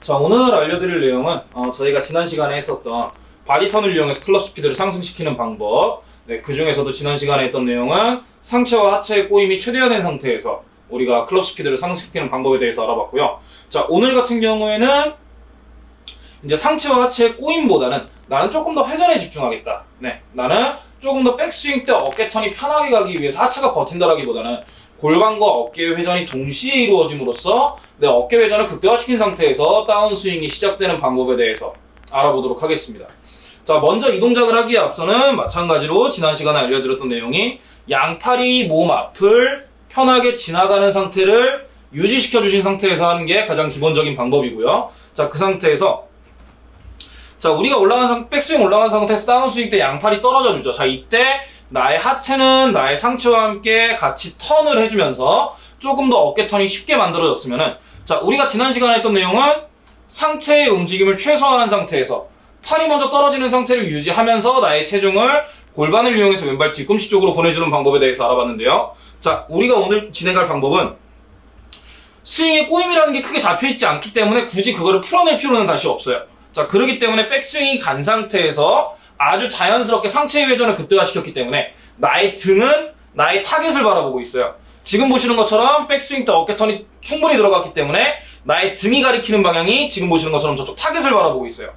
자 오늘 알려드릴 내용은 어, 저희가 지난 시간에 했었던 body turn을 이용해서 클럽 스피드를 상승시키는 방법. 네, 그 중에서도 지난 시간에 했던 내용은 상체와 하체의 꼬임이 최대화된 상태에서 우리가 클럽 스피드를 상승시키는 방법에 대해서 알아봤고요. 자 오늘 같은 경우에는 이제 상체와 하체의 꼬임보다는 나는 조금 더 회전에 집중하겠다. 네, 나는 조금 더 백스윙 때 어깨 턴이 편하게 가기 위해서 하체가 버틴다라기보다는 골반과 어깨의 회전이 동시에 이루어짐으로써 내 어깨 회전을 극대화시킨 상태에서 다운 스윙이 시작되는 방법에 대해서 알아보도록 하겠습니다. 자, 먼저 이 동작을 하기에 앞서는 마찬가지로 지난 시간에 알려드렸던 내용이 양팔이 몸 앞을 편하게 지나가는 상태를 유지시켜 주신 상태에서 하는 게 가장 기본적인 방법이고요. 자, 그 상태에서 자, 우리가 올라간 상, 백스윙 올라간 상태에서 다운스윙 때 양팔이 떨어져 주죠. 자, 이때 나의 하체는 나의 상체와 함께 같이 턴을 해주면서 조금 더 어깨 턴이 쉽게 만들어졌으면은 자, 우리가 지난 시간에 했던 내용은 상체의 움직임을 최소화한 상태에서 팔이 먼저 떨어지는 상태를 유지하면서 나의 체중을 골반을 이용해서 왼발 뒤꿈치 쪽으로 보내주는 방법에 대해서 알아봤는데요. 자, 우리가 오늘 진행할 방법은 스윙의 꼬임이라는 게 크게 잡혀있지 않기 때문에 굳이 그거를 풀어낼 필요는 다시 없어요. 자, 그러기 때문에 백스윙이 간 상태에서 아주 자연스럽게 상체의 회전을 극대화시켰기 때문에 나의 등은 나의 타겟을 바라보고 있어요. 지금 보시는 것처럼 백스윙 때 어깨턴이 충분히 들어갔기 때문에 나의 등이 가리키는 방향이 지금 보시는 것처럼 저쪽 타겟을 바라보고 있어요.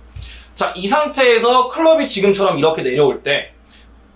자, 이 상태에서 클럽이 지금처럼 이렇게 내려올 때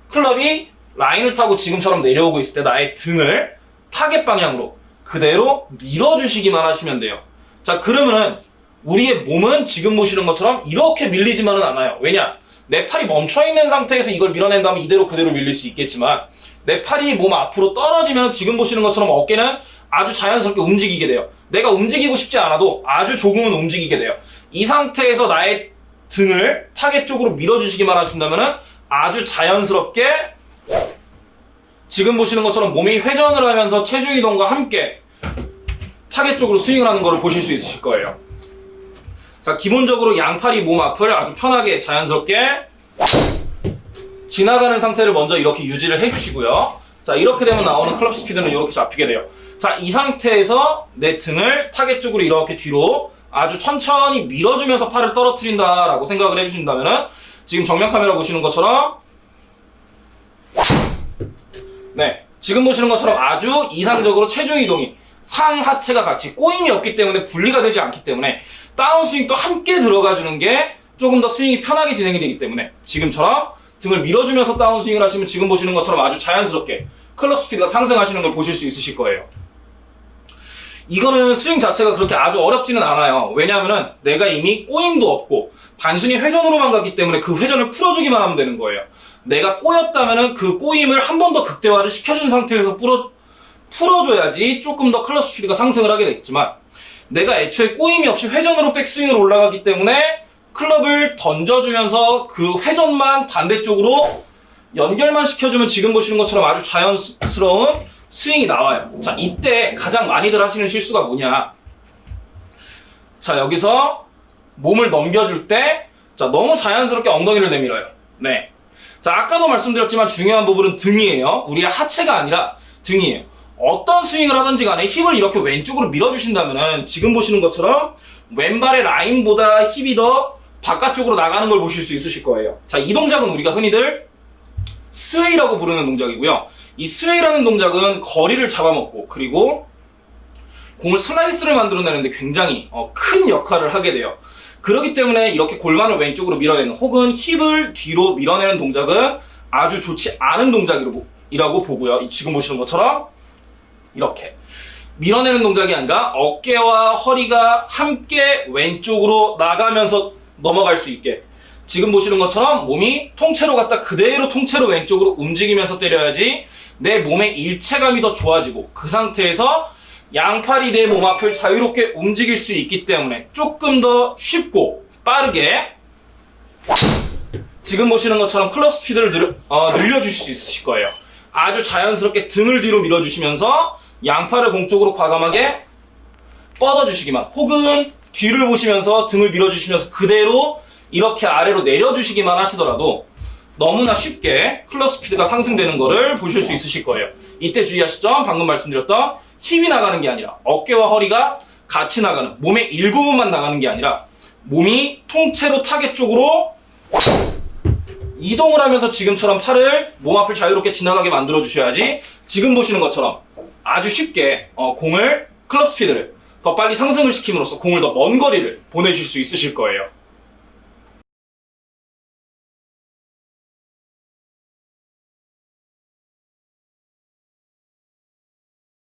클럽이 라인을 타고 지금처럼 내려오고 있을 때 나의 등을 타겟 방향으로 그대로 밀어주시기만 하시면 돼요. 자, 그러면은 우리의 몸은 지금 보시는 것처럼 이렇게 밀리지만은 않아요. 왜냐? 내 팔이 멈춰있는 상태에서 이걸 밀어낸 다음에 이대로 그대로 밀릴 수 있겠지만 내 팔이 몸 앞으로 떨어지면 지금 보시는 것처럼 어깨는 아주 자연스럽게 움직이게 돼요. 내가 움직이고 싶지 않아도 아주 조금은 움직이게 돼요. 이 상태에서 나의 등을 타겟 쪽으로 밀어주시기만 하신다면 아주 자연스럽게 지금 보시는 것처럼 몸이 회전을 하면서 체중 이동과 함께 타겟 쪽으로 스윙을 하는 것을 보실 수 있으실 거예요. 자, 기본적으로 양팔이 몸 앞을 아주 편하게 자연스럽게 지나가는 상태를 먼저 이렇게 유지를 해주시고요. 자, 이렇게 되면 나오는 클럽 스피드는 이렇게 잡히게 돼요. 자, 이 상태에서 내 등을 타겟 쪽으로 이렇게 뒤로 아주 천천히 밀어주면서 팔을 떨어뜨린다 라고 생각을 해주신다면은 지금 정면 카메라 보시는 것처럼 네, 지금 보시는 것처럼 아주 이상적으로 체중 이동이 상하체가 같이 꼬임이 없기 때문에 분리가 되지 않기 때문에 다운스윙도 함께 들어가 주는 게 조금 더 스윙이 편하게 진행이 되기 때문에 지금처럼 등을 밀어주면서 다운스윙을 하시면 지금 보시는 것처럼 아주 자연스럽게 클럽 스피드가 상승하시는 걸 보실 수 있으실 거예요. 이거는 스윙 자체가 그렇게 아주 어렵지는 않아요. 왜냐하면 내가 이미 꼬임도 없고 단순히 회전으로만 갔기 때문에 그 회전을 풀어주기만 하면 되는 거예요. 내가 꼬였다면 그 꼬임을 한 번 더 극대화를 시켜준 상태에서 풀어, 풀어줘야지 조금 더 클럽 스피드가 상승을 하게 되겠지만 내가 애초에 꼬임이 없이 회전으로 백스윙을 올라가기 때문에 클럽을 던져주면서 그 회전만 반대쪽으로 연결만 시켜주면 지금 보시는 것처럼 아주 자연스러운 스윙이 나와요. 자, 이때 가장 많이들 하시는 실수가 뭐냐. 자, 여기서 몸을 넘겨줄 때, 자, 너무 자연스럽게 엉덩이를 내밀어요. 네. 자, 아까도 말씀드렸지만 중요한 부분은 등이에요. 우리의 하체가 아니라 등이에요. 어떤 스윙을 하든지 간에 힙을 이렇게 왼쪽으로 밀어주신다면 지금 보시는 것처럼 왼발의 라인보다 힙이 더 바깥쪽으로 나가는 걸 보실 수 있으실 거예요. 자, 이 동작은 우리가 흔히들 sway라고 부르는 동작이고요. 이 sway라는 동작은 거리를 잡아먹고 그리고 공을 슬라이스를 만들어내는데 굉장히 어, 큰 역할을 하게 돼요. 그렇기 때문에 이렇게 골반을 왼쪽으로 밀어내는 혹은 힙을 뒤로 밀어내는 동작은 아주 좋지 않은 동작이라고 보고요. 지금 보시는 것처럼 이렇게 밀어내는 동작이 아니라 어깨와 허리가 함께 왼쪽으로 나가면서 넘어갈 수 있게 지금 보시는 것처럼 몸이 통째로 갔다 그대로 통째로 왼쪽으로 움직이면서 때려야지 내 몸의 일체감이 더 좋아지고 그 상태에서 양팔이 내 몸 앞을 자유롭게 움직일 수 있기 때문에 조금 더 쉽고 빠르게 지금 보시는 것처럼 클럽 스피드를 늘, 어, 늘려주실 수 있으실 거예요. 아주 자연스럽게 등을 뒤로 밀어주시면서 양팔을 공쪽으로 과감하게 뻗어주시기만 혹은 뒤를 보시면서 등을 밀어주시면서 그대로 이렇게 아래로 내려주시기만 하시더라도 너무나 쉽게 클럽 스피드가 상승되는 것을 보실 수 있으실 거예요. 이때 주의하실 점 방금 말씀드렸던 힙이 나가는 게 아니라 어깨와 허리가 같이 나가는 몸의 일부분만 나가는 게 아니라 몸이 통째로 타겟 쪽으로 이동을 하면서 지금처럼 팔을 몸 앞을 자유롭게 지나가게 만들어 주셔야지 지금 보시는 것처럼 아주 쉽게 어, 공을 클럽 스피드를 더 빨리 상승을 시킴으로써 공을 더 먼 거리를 보내실 수 있으실 거예요.